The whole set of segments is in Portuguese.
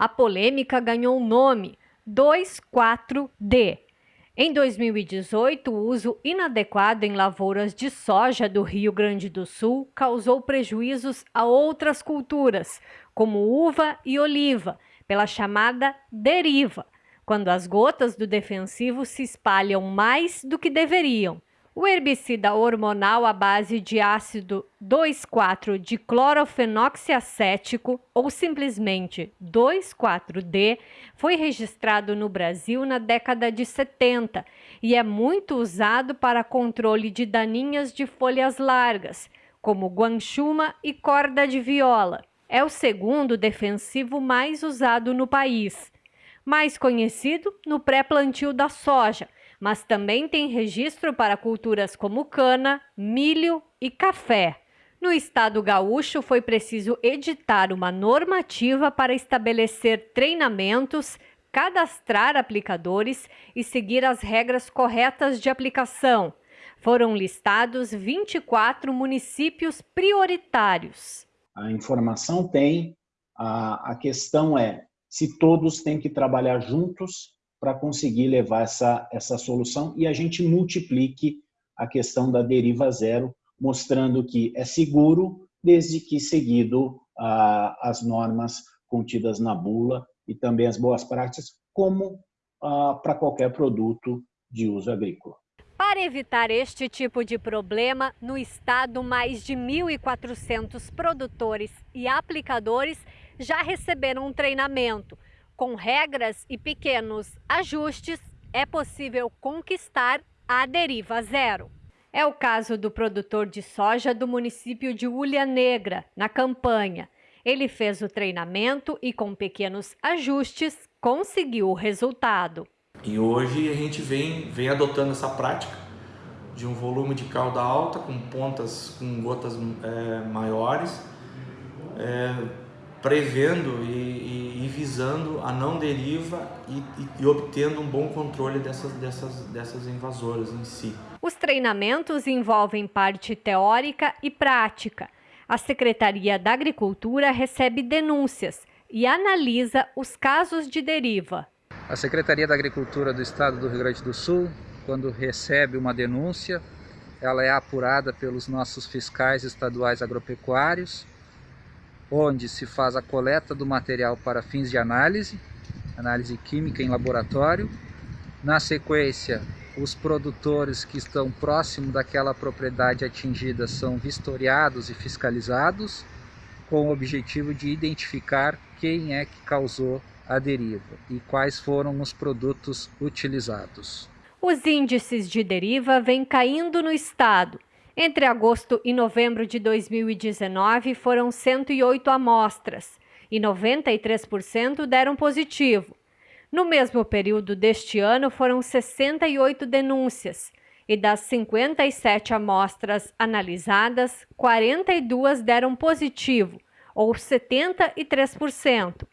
A polêmica ganhou o nome 2,4-D. Em 2018, o uso inadequado em lavouras de soja do Rio Grande do Sul causou prejuízos a outras culturas, como uva e oliva, pela chamada deriva, quando as gotas do defensivo se espalham mais do que deveriam. O herbicida hormonal à base de ácido 2,4-diclorofenoxiacético, ou simplesmente 2,4-D, foi registrado no Brasil na década de 70 e é muito usado para controle de daninhas de folhas largas, como guanchuma e corda de viola. É o segundo defensivo mais usado no país, mais conhecido no pré-plantio da soja mas também tem registro para culturas como cana, milho e café. No estado gaúcho, foi preciso editar uma normativa para estabelecer treinamentos, cadastrar aplicadores e seguir as regras corretas de aplicação. Foram listados 24 municípios prioritários. A informação tem, a, a questão é se todos têm que trabalhar juntos para conseguir levar essa, essa solução e a gente multiplique a questão da deriva zero, mostrando que é seguro desde que seguido ah, as normas contidas na bula e também as boas práticas, como ah, para qualquer produto de uso agrícola. Para evitar este tipo de problema, no estado, mais de 1.400 produtores e aplicadores já receberam um treinamento com regras e pequenos ajustes, é possível conquistar a deriva zero. É o caso do produtor de soja do município de Ulha Negra, na campanha. Ele fez o treinamento e, com pequenos ajustes, conseguiu o resultado. E hoje a gente vem, vem adotando essa prática de um volume de cauda alta, com pontas, com gotas é, maiores, é, prevendo e, e e visando a não deriva e, e, e obtendo um bom controle dessas, dessas, dessas invasoras em si. Os treinamentos envolvem parte teórica e prática. A Secretaria da Agricultura recebe denúncias e analisa os casos de deriva. A Secretaria da Agricultura do Estado do Rio Grande do Sul, quando recebe uma denúncia, ela é apurada pelos nossos fiscais estaduais agropecuários onde se faz a coleta do material para fins de análise, análise química em laboratório. Na sequência, os produtores que estão próximo daquela propriedade atingida são vistoriados e fiscalizados, com o objetivo de identificar quem é que causou a deriva e quais foram os produtos utilizados. Os índices de deriva vêm caindo no estado entre agosto e novembro de 2019, foram 108 amostras e 93% deram positivo. No mesmo período deste ano, foram 68 denúncias e das 57 amostras analisadas, 42 deram positivo, ou 73%.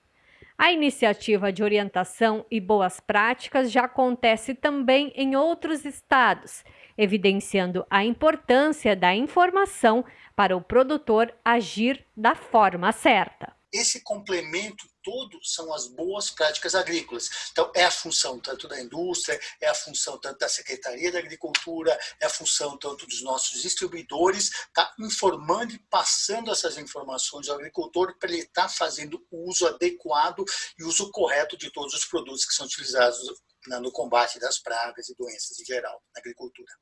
A iniciativa de orientação e boas práticas já acontece também em outros estados evidenciando a importância da informação para o produtor agir da forma certa. Esse complemento todo são as boas práticas agrícolas. Então, é a função tanto da indústria, é a função tanto da Secretaria da Agricultura, é a função tanto dos nossos distribuidores, tá informando e passando essas informações ao agricultor para ele estar tá fazendo o uso adequado e uso correto de todos os produtos que são utilizados no combate das pragas e doenças em geral na agricultura.